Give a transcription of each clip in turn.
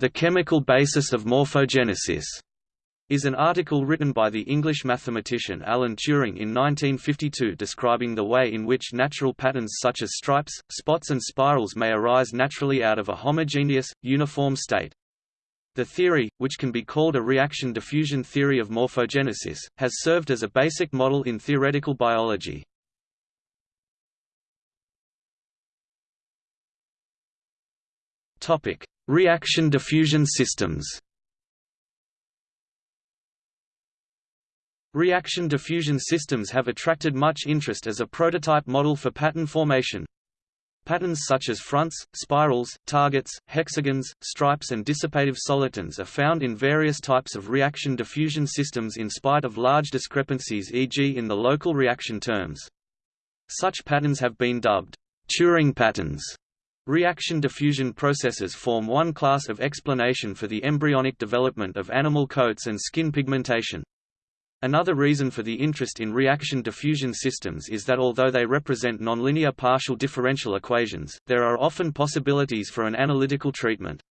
The Chemical Basis of Morphogenesis is an article written by the English mathematician Alan Turing in 1952 describing the way in which natural patterns such as stripes, spots and spirals may arise naturally out of a homogeneous, uniform state. The theory, which can be called a reaction diffusion theory of morphogenesis, has served as a basic model in theoretical biology. Reaction diffusion systems. Reaction diffusion systems have attracted much interest as a prototype model for pattern formation. Patterns such as fronts, spirals, targets, hexagons, stripes and dissipative solitons are found in various types of reaction diffusion systems in spite of large discrepancies e.g. in the local reaction terms. Such patterns have been dubbed Turing patterns Reaction diffusion processes form one class of explanation for the embryonic development of animal coats and skin pigmentation. Another reason for the interest in reaction diffusion systems is that although they represent nonlinear partial differential equations, there are often possibilities for an analytical treatment.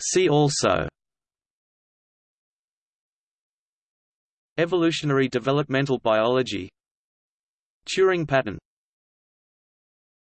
See also Evolutionary developmental biology. Turing pattern